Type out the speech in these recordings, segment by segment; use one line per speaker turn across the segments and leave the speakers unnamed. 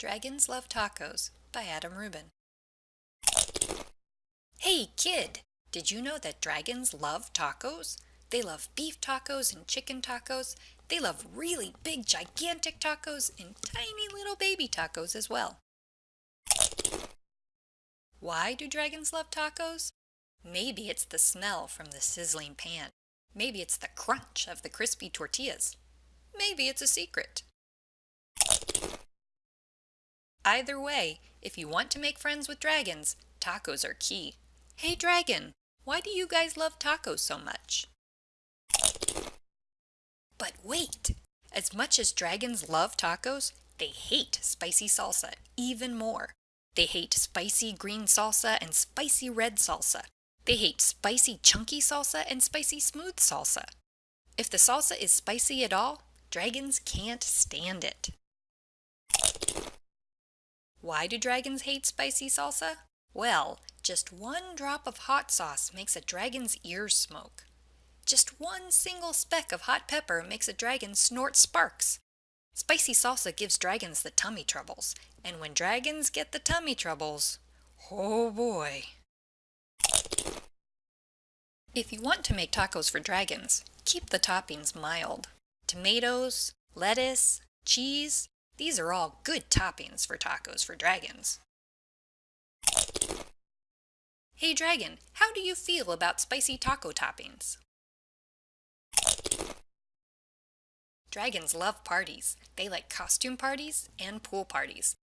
Dragons Love Tacos by Adam Rubin. Hey kid, did you know that dragons love tacos? They love beef tacos and chicken tacos. They love really big, gigantic tacos and tiny little baby tacos as well. Why do dragons love tacos? Maybe it's the smell from the sizzling pan. Maybe it's the crunch of the crispy tortillas. Maybe it's a secret. Either way, if you want to make friends with dragons, tacos are key. Hey dragon, why do you guys love tacos so much? But wait! As much as dragons love tacos, they hate spicy salsa even more. They hate spicy green salsa and spicy red salsa. They hate spicy chunky salsa and spicy smooth salsa. If the salsa is spicy at all, dragons can't stand it. Why do dragons hate spicy salsa? Well, just one drop of hot sauce makes a dragon's ears smoke. Just one single speck of hot pepper makes a dragon snort sparks. Spicy salsa gives dragons the tummy troubles, and when dragons get the tummy troubles, oh boy. If you want to make tacos for dragons, keep the toppings mild. Tomatoes, lettuce, cheese, these are all good toppings for tacos for dragons. Hey dragon, how do you feel about spicy taco toppings? Dragons love parties. They like costume parties and pool parties.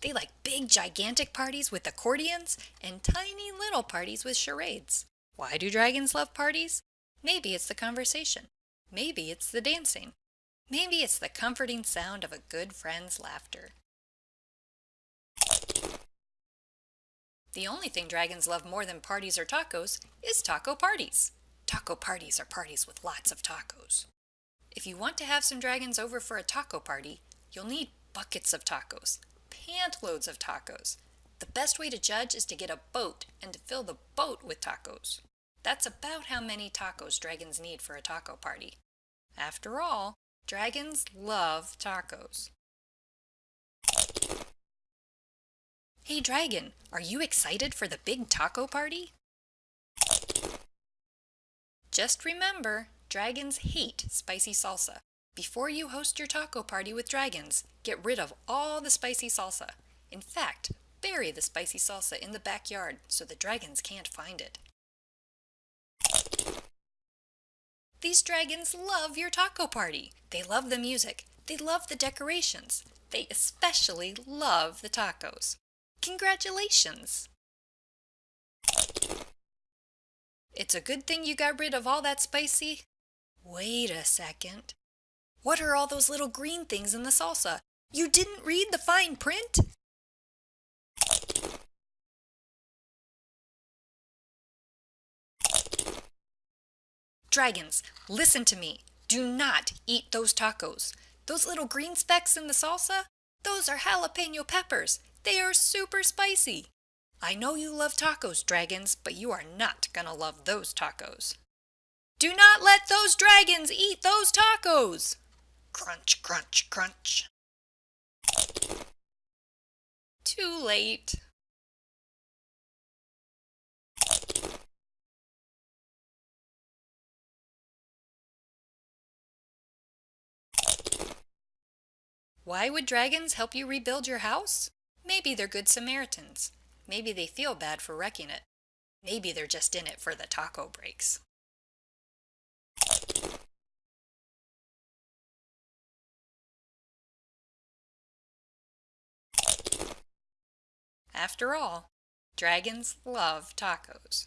They like big gigantic parties with accordions and tiny little parties with charades. Why do dragons love parties? Maybe it's the conversation. Maybe it's the dancing. Maybe it's the comforting sound of a good friend's laughter. The only thing dragons love more than parties or tacos is taco parties. Taco parties are parties with lots of tacos. If you want to have some dragons over for a taco party, you'll need buckets of tacos, pantloads of tacos. The best way to judge is to get a boat and to fill the boat with tacos. That's about how many tacos dragons need for a taco party. After all, dragons love tacos. Hey dragon, are you excited for the big taco party? Just remember, dragons hate spicy salsa. Before you host your taco party with dragons, get rid of all the spicy salsa. In fact, bury the spicy salsa in the backyard so the dragons can't find it. These dragons love your taco party. They love the music. They love the decorations. They especially love the tacos. Congratulations! It's a good thing you got rid of all that spicy. Wait a second. What are all those little green things in the salsa? You didn't read the fine print? Dragons, listen to me. Do not eat those tacos. Those little green specks in the salsa, those are jalapeno peppers. They are super spicy. I know you love tacos, dragons, but you are not gonna love those tacos. Do not let those dragons eat those tacos! Crunch, crunch, crunch. Too late. Why would dragons help you rebuild your house? Maybe they're good Samaritans. Maybe they feel bad for wrecking it. Maybe they're just in it for the taco breaks. After all, dragons love tacos.